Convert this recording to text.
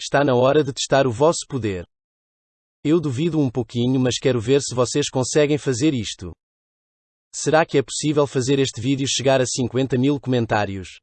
Está na hora de testar o vosso poder. Eu duvido um pouquinho, mas quero ver se vocês conseguem fazer isto. Será que é possível fazer este vídeo chegar a 50 mil comentários?